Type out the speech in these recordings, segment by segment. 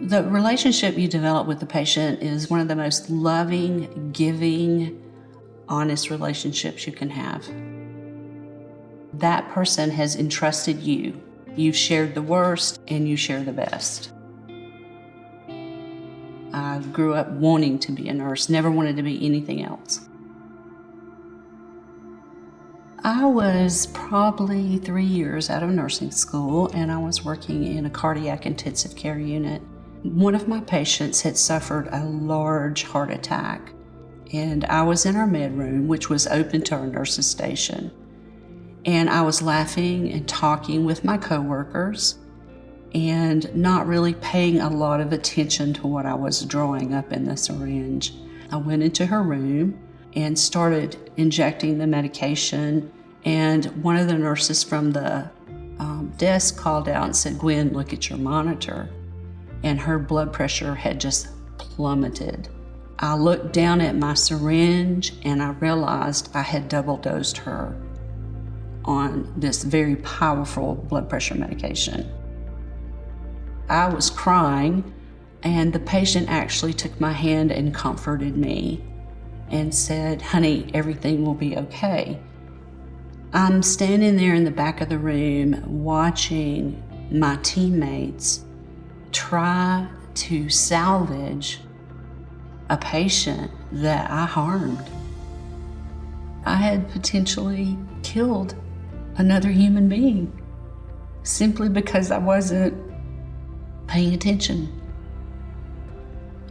The relationship you develop with the patient is one of the most loving, giving, honest relationships you can have. That person has entrusted you. You've shared the worst and you share the best. I grew up wanting to be a nurse, never wanted to be anything else. I was probably three years out of nursing school and I was working in a cardiac intensive care unit. One of my patients had suffered a large heart attack, and I was in our med room, which was open to our nurses' station. And I was laughing and talking with my coworkers and not really paying a lot of attention to what I was drawing up in the syringe. I went into her room and started injecting the medication. And one of the nurses from the um, desk called out and said, Gwen, look at your monitor and her blood pressure had just plummeted. I looked down at my syringe and I realized I had double dosed her on this very powerful blood pressure medication. I was crying, and the patient actually took my hand and comforted me and said, Honey, everything will be okay. I'm standing there in the back of the room watching my teammates try to salvage a patient that I harmed. I had potentially killed another human being simply because I wasn't paying attention.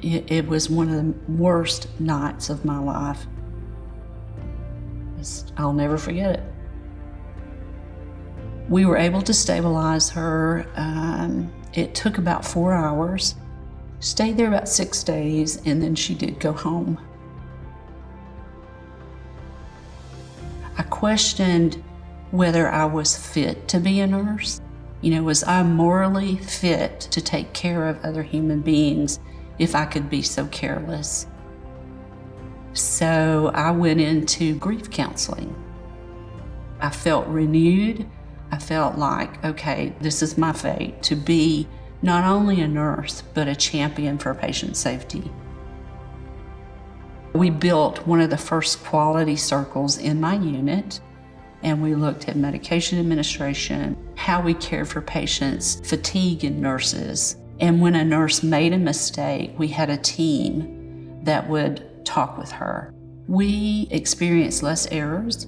It, it was one of the worst nights of my life. I'll never forget it. We were able to stabilize her. Um, it took about four hours. Stayed there about six days, and then she did go home. I questioned whether I was fit to be a nurse. You know, was I morally fit to take care of other human beings if I could be so careless? So I went into grief counseling. I felt renewed. I felt like, okay, this is my fate to be not only a nurse, but a champion for patient safety. We built one of the first quality circles in my unit, and we looked at medication administration, how we care for patients, fatigue in nurses. And when a nurse made a mistake, we had a team that would talk with her. We experienced less errors.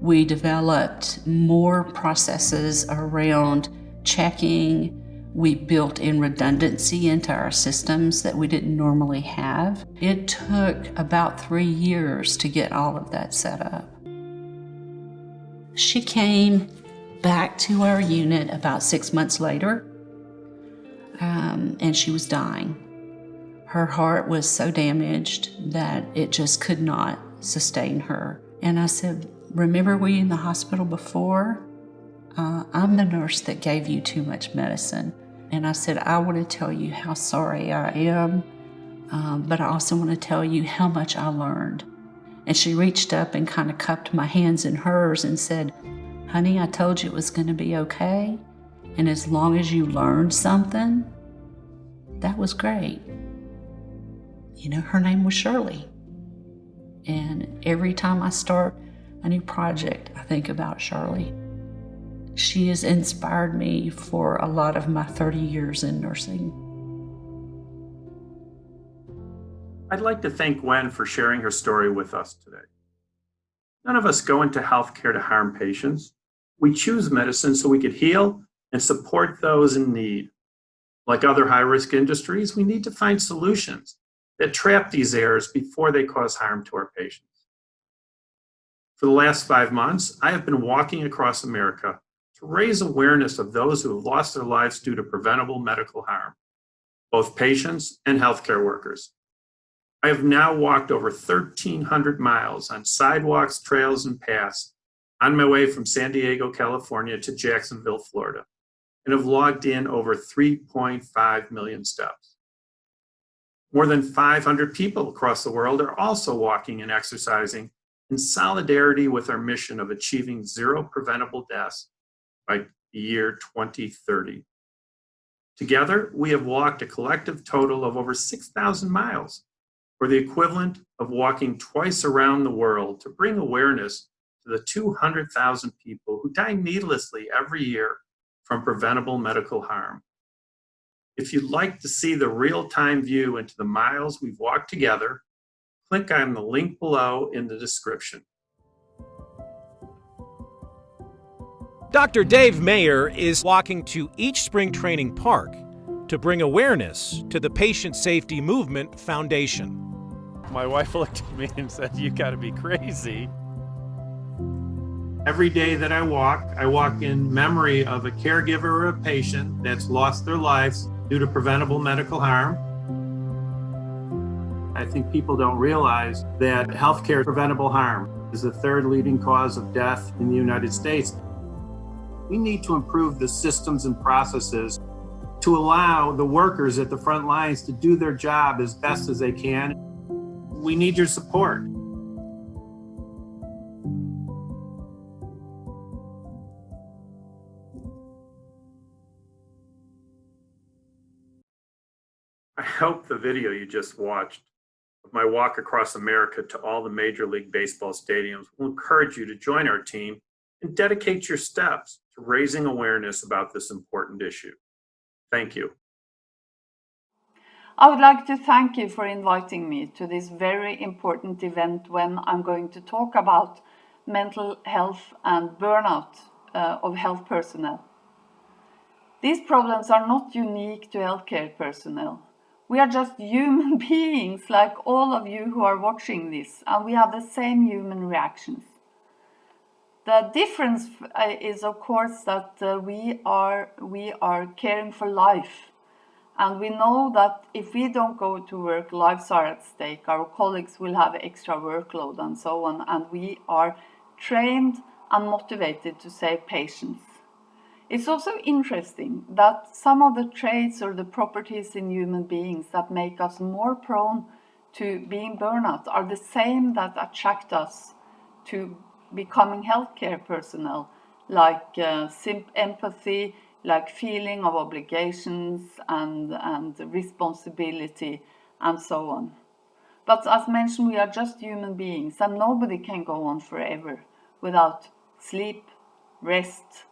We developed more processes around checking. We built in redundancy into our systems that we didn't normally have. It took about three years to get all of that set up. She came back to our unit about six months later, um, and she was dying. Her heart was so damaged that it just could not sustain her. And I said, Remember, we in the hospital before? Uh, I'm the nurse that gave you too much medicine. And I said, I want to tell you how sorry I am, um, but I also want to tell you how much I learned. And she reached up and kind of cupped my hands in hers and said, Honey, I told you it was going to be okay. And as long as you learned something, that was great. You know, her name was Shirley. And every time I start a new project, I think about Shirley. She has inspired me for a lot of my 30 years in nursing. I'd like to thank Gwen for sharing her story with us today. None of us go into healthcare to harm patients. We choose medicine so we could heal and support those in need. Like other high-risk industries, we need to find solutions that trap these errors before they cause harm to our patients. For the last five months, I have been walking across America to raise awareness of those who have lost their lives due to preventable medical harm, both patients and healthcare workers. I have now walked over 1,300 miles on sidewalks, trails, and paths on my way from San Diego, California to Jacksonville, Florida, and have logged in over 3.5 million steps. More than 500 people across the world are also walking and exercising in solidarity with our mission of achieving zero preventable deaths by the year 2030. Together, we have walked a collective total of over 6,000 miles, or the equivalent of walking twice around the world to bring awareness to the 200,000 people who die needlessly every year from preventable medical harm. If you'd like to see the real-time view into the miles we've walked together, click on the link below in the description. Dr. Dave Mayer is walking to each spring training park to bring awareness to the Patient Safety Movement Foundation. My wife looked at me and said, You gotta be crazy. Every day that I walk, I walk in memory of a caregiver or a patient that's lost their lives due to preventable medical harm. I think people don't realize that healthcare preventable harm is the third leading cause of death in the United States. We need to improve the systems and processes to allow the workers at the front lines to do their job as best as they can. We need your support. I hope the video you just watched my walk across America to all the Major League Baseball stadiums will encourage you to join our team and dedicate your steps to raising awareness about this important issue. Thank you. I would like to thank you for inviting me to this very important event when I'm going to talk about mental health and burnout uh, of health personnel. These problems are not unique to healthcare personnel. We are just human beings like all of you who are watching this and we have the same human reactions. The difference uh, is of course that uh, we are we are caring for life. And we know that if we don't go to work lives are at stake. Our colleagues will have extra workload and so on. And we are trained and motivated to save patients it's also interesting that some of the traits or the properties in human beings that make us more prone to being burnout are the same that attract us to becoming healthcare personnel, like uh, empathy, like feeling of obligations and, and responsibility and so on. But as mentioned, we are just human beings and nobody can go on forever without sleep, rest,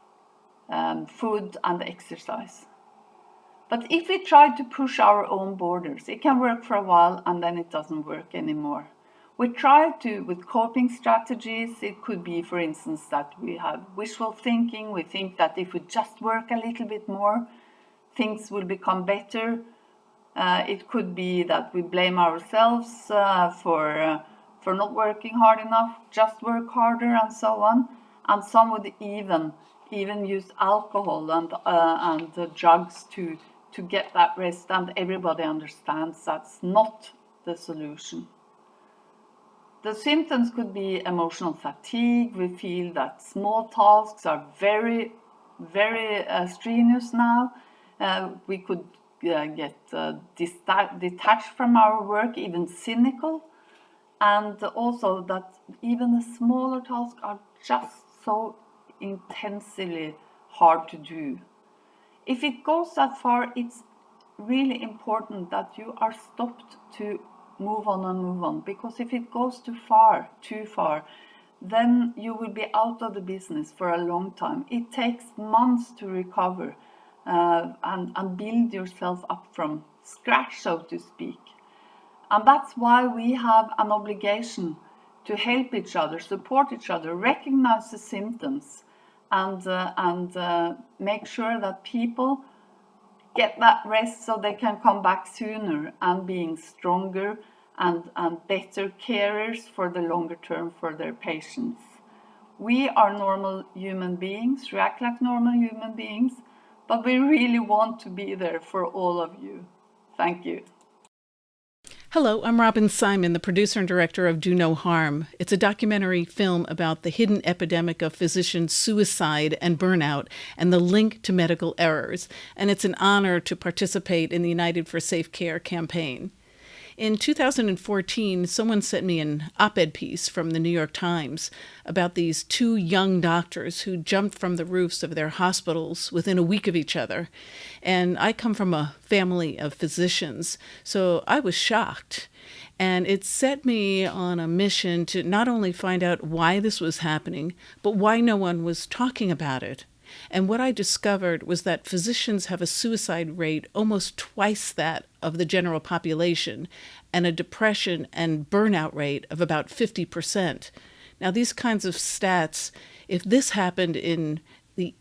um, food and exercise. But if we try to push our own borders, it can work for a while and then it doesn't work anymore. We try to, with coping strategies, it could be, for instance, that we have wishful thinking. We think that if we just work a little bit more, things will become better. Uh, it could be that we blame ourselves uh, for, uh, for not working hard enough, just work harder and so on. And some would even even use alcohol and, uh, and drugs to, to get that rest and everybody understands that's not the solution. The symptoms could be emotional fatigue. We feel that small tasks are very, very uh, strenuous now. Uh, we could uh, get uh, detached from our work, even cynical. And also that even the smaller tasks are just so intensely hard to do. If it goes that far, it's really important that you are stopped to move on and move on because if it goes too far, too far, then you will be out of the business for a long time. It takes months to recover uh, and, and build yourself up from scratch, so to speak. And that's why we have an obligation to help each other, support each other, recognize the symptoms, and, uh, and uh, make sure that people get that rest so they can come back sooner and being stronger and, and better carers for the longer term for their patients. We are normal human beings, react like normal human beings, but we really want to be there for all of you. Thank you. Hello, I'm Robyn Symon, the producer and director of Do No Harm. It's a documentary film about the hidden epidemic of physician suicide and burnout and the link to medical errors. And it's an honor to participate in the United for Safe Care campaign. In 2014, someone sent me an op ed piece from the New York Times about these two young doctors who jumped from the roofs of their hospitals within a week of each other. And I come from a family of physicians, so I was shocked. And it set me on a mission to not only find out why this was happening, but why no one was talking about it. And what I discovered was that physicians have a suicide rate almost twice that of the general population and a depression and burnout rate of about 50%. Now, these kinds of stats, if this happened in the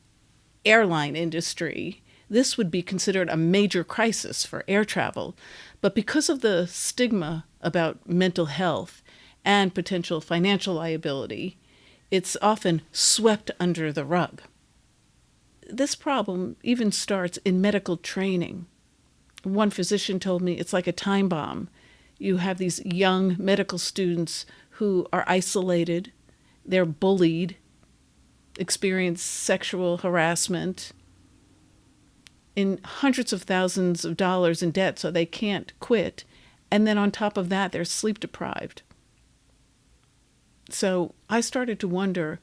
airline industry, this would be considered a major crisis for air travel. But because of the stigma about mental health and potential financial liability, it's often swept under the rug this problem even starts in medical training. One physician told me it's like a time bomb. You have these young medical students who are isolated, they're bullied, experience sexual harassment, in hundreds of thousands of dollars in debt so they can't quit. And then on top of that, they're sleep deprived. So I started to wonder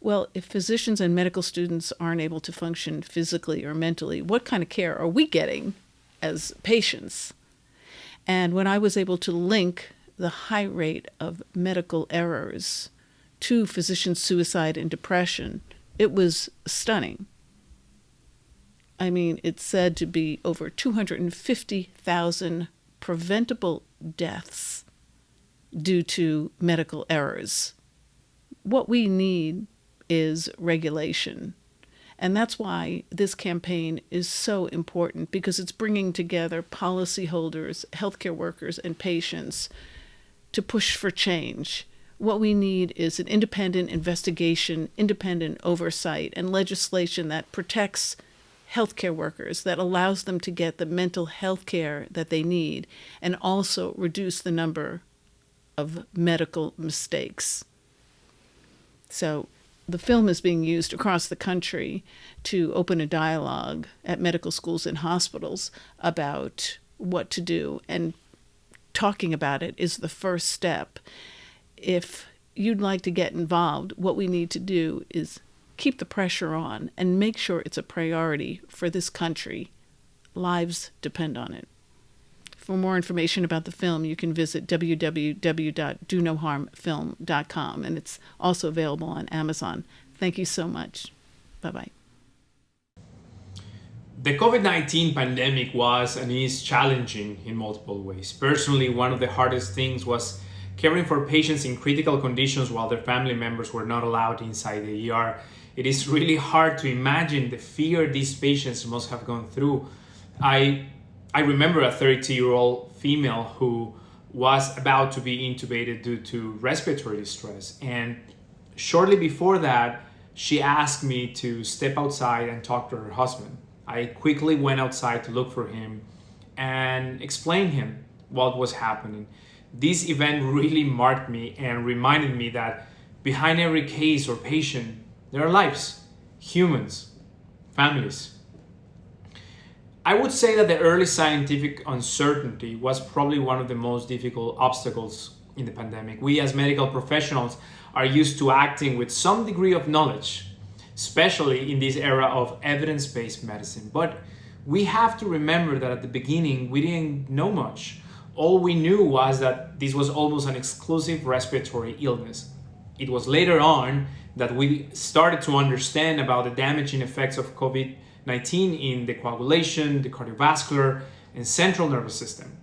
well, if physicians and medical students aren't able to function physically or mentally, what kind of care are we getting as patients? And when I was able to link the high rate of medical errors to physician suicide and depression, it was stunning. I mean, it's said to be over 250,000 preventable deaths due to medical errors. What we need is regulation. And that's why this campaign is so important because it's bringing together policyholders, healthcare workers, and patients to push for change. What we need is an independent investigation, independent oversight, and legislation that protects healthcare workers, that allows them to get the mental health care that they need, and also reduce the number of medical mistakes. So, the film is being used across the country to open a dialogue at medical schools and hospitals about what to do. And talking about it is the first step. If you'd like to get involved, what we need to do is keep the pressure on and make sure it's a priority for this country. Lives depend on it. For more information about the film, you can visit www.donoharmfilm.com, and it's also available on Amazon. Thank you so much. Bye bye. The COVID 19 pandemic was and is challenging in multiple ways. Personally, one of the hardest things was caring for patients in critical conditions while their family members were not allowed inside the ER. It is really hard to imagine the fear these patients must have gone through. I I remember a 30 year old female who was about to be intubated due to respiratory distress. And shortly before that, she asked me to step outside and talk to her husband. I quickly went outside to look for him and explain him what was happening. This event really marked me and reminded me that behind every case or patient, there are lives, humans, families. I would say that the early scientific uncertainty was probably one of the most difficult obstacles in the pandemic. We as medical professionals are used to acting with some degree of knowledge, especially in this era of evidence-based medicine. But we have to remember that at the beginning, we didn't know much. All we knew was that this was almost an exclusive respiratory illness. It was later on that we started to understand about the damaging effects of COVID 19 in the coagulation, the cardiovascular, and central nervous system.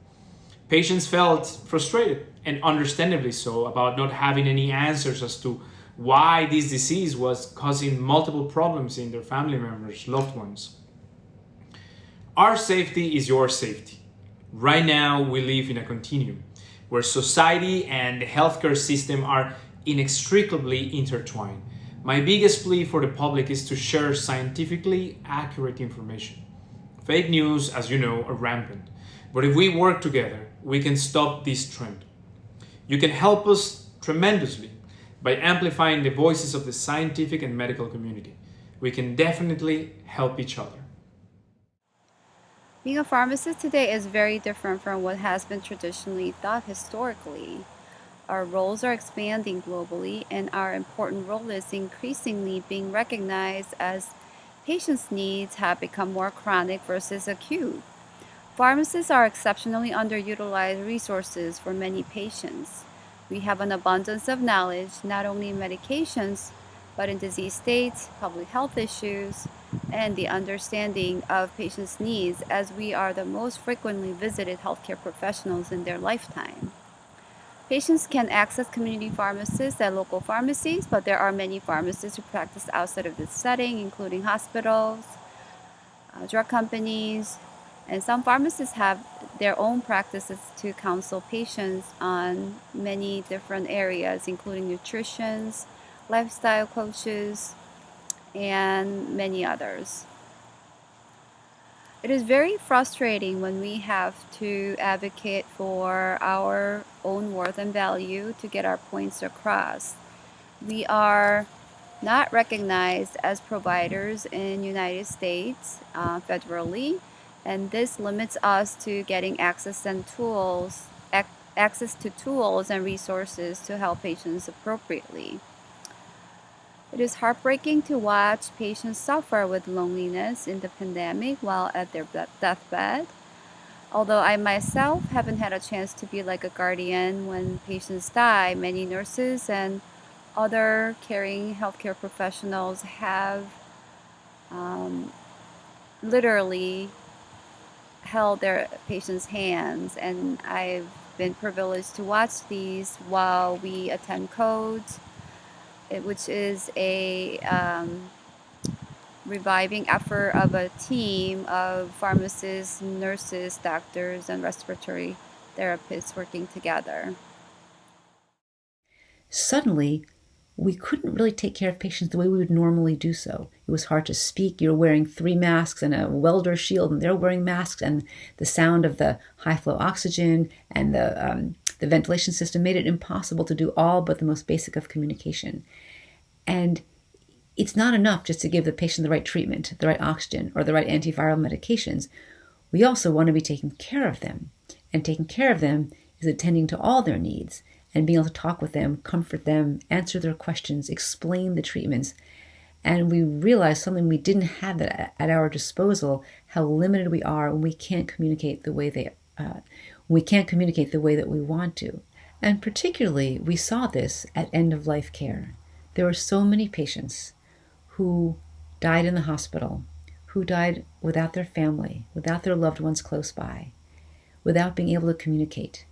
Patients felt frustrated, and understandably so, about not having any answers as to why this disease was causing multiple problems in their family members, loved ones. Our safety is your safety. Right now, we live in a continuum where society and the healthcare system are inextricably intertwined. My biggest plea for the public is to share scientifically accurate information. Fake news, as you know, are rampant. But if we work together, we can stop this trend. You can help us tremendously by amplifying the voices of the scientific and medical community. We can definitely help each other. Being a pharmacist today is very different from what has been traditionally thought historically. Our roles are expanding globally, and our important role is increasingly being recognized as patients' needs have become more chronic versus acute. Pharmacists are exceptionally underutilized resources for many patients. We have an abundance of knowledge, not only in medications, but in disease states, public health issues, and the understanding of patients' needs as we are the most frequently visited healthcare professionals in their lifetime. Patients can access community pharmacists at local pharmacies, but there are many pharmacists who practice outside of this setting, including hospitals, uh, drug companies, and some pharmacists have their own practices to counsel patients on many different areas, including nutrition, lifestyle coaches, and many others. It is very frustrating when we have to advocate for our own worth and value to get our points across. We are not recognized as providers in United States uh, federally, and this limits us to getting access and tools, ac access to tools and resources to help patients appropriately. It is heartbreaking to watch patients suffer with loneliness in the pandemic while at their deathbed. Although I myself haven't had a chance to be like a guardian when patients die, many nurses and other caring healthcare professionals have um, literally held their patients' hands, and I've been privileged to watch these while we attend codes which is a um, reviving effort of a team of pharmacists, nurses, doctors, and respiratory therapists working together. Suddenly, we couldn't really take care of patients the way we would normally do so. It was hard to speak. You're wearing three masks and a welder shield, and they're wearing masks, and the sound of the high flow oxygen and the um, the ventilation system made it impossible to do all but the most basic of communication. And it's not enough just to give the patient the right treatment, the right oxygen, or the right antiviral medications. We also want to be taking care of them. And taking care of them is attending to all their needs and being able to talk with them, comfort them, answer their questions, explain the treatments. And we realize something we didn't have at our disposal, how limited we are when we can't communicate the way they uh, we can't communicate the way that we want to. And particularly, we saw this at end of life care. There were so many patients who died in the hospital, who died without their family, without their loved ones close by, without being able to communicate.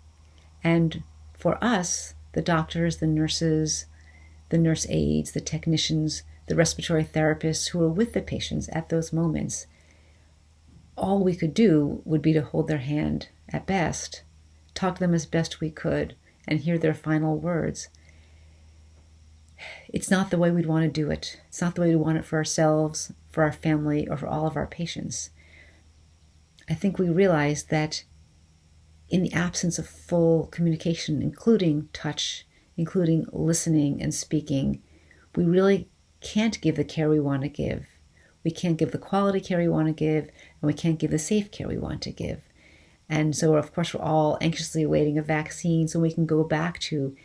And for us, the doctors, the nurses, the nurse aides, the technicians, the respiratory therapists who were with the patients at those moments, all we could do would be to hold their hand at best, talk to them as best we could, and hear their final words. It's not the way we'd want to do it. It's not the way we want it for ourselves, for our family, or for all of our patients. I think we realize that in the absence of full communication, including touch, including listening and speaking, we really can't give the care we want to give. We can't give the quality care we want to give, and we can't give the safe care we want to give. And so, of course, we're all anxiously awaiting a vaccine so we can go back to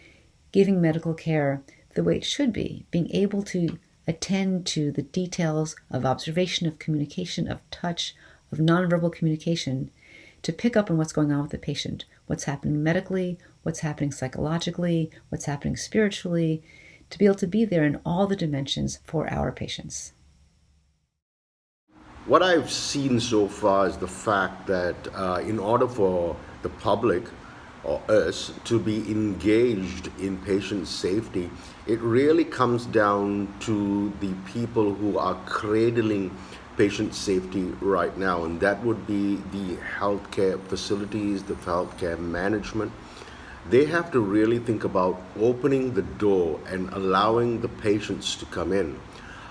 giving medical care the way it should be, being able to attend to the details of observation, of communication, of touch, of nonverbal communication, to pick up on what's going on with the patient, what's happening medically, what's happening psychologically, what's happening spiritually, to be able to be there in all the dimensions for our patients. What I've seen so far is the fact that uh, in order for the public or us to be engaged in patient safety, it really comes down to the people who are cradling patient safety right now, and that would be the healthcare facilities, the healthcare management. They have to really think about opening the door and allowing the patients to come in.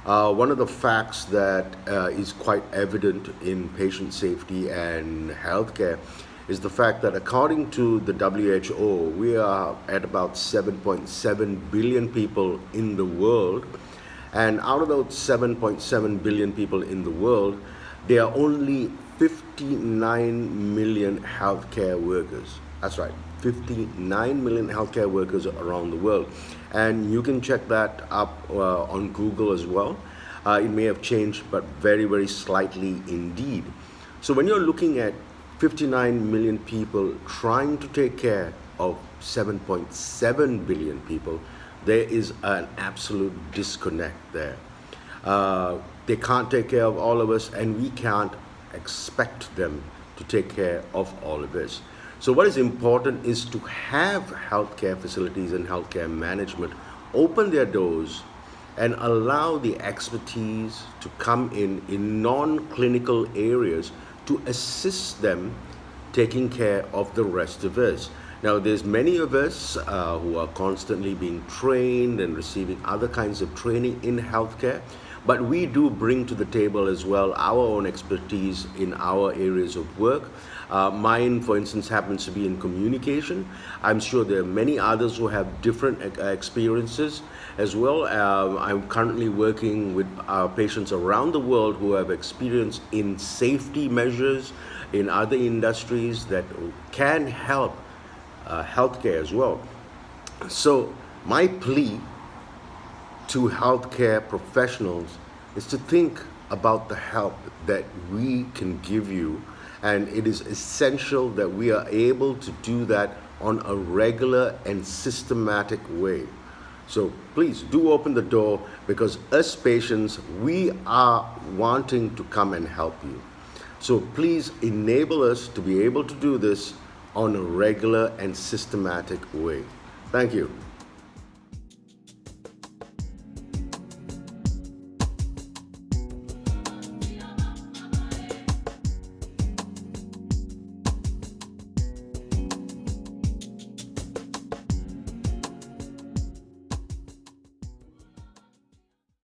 Uh, one of the facts that uh, is quite evident in patient safety and healthcare is the fact that according to the WHO, we are at about 7.7 billion people in the world. And out of those 7.7 billion people in the world, there are only 59 million healthcare workers. That's right, 59 million healthcare workers around the world. And you can check that up uh, on Google as well. Uh, it may have changed, but very, very slightly indeed. So when you're looking at 59 million people trying to take care of 7.7 billion people, there is an absolute disconnect there. Uh, they can't take care of all of us, and we can't expect them to take care of all of us. So what is important is to have healthcare facilities and healthcare management open their doors and allow the expertise to come in in non-clinical areas to assist them taking care of the rest of us. Now, there's many of us uh, who are constantly being trained and receiving other kinds of training in healthcare, but we do bring to the table as well our own expertise in our areas of work. Uh, mine, for instance, happens to be in communication. I'm sure there are many others who have different uh, experiences as well. Uh, I'm currently working with our patients around the world who have experience in safety measures in other industries that can help uh, healthcare as well. So my plea to healthcare professionals is to think about the help that we can give you and it is essential that we are able to do that on a regular and systematic way. So please do open the door because us patients, we are wanting to come and help you. So please enable us to be able to do this on a regular and systematic way. Thank you.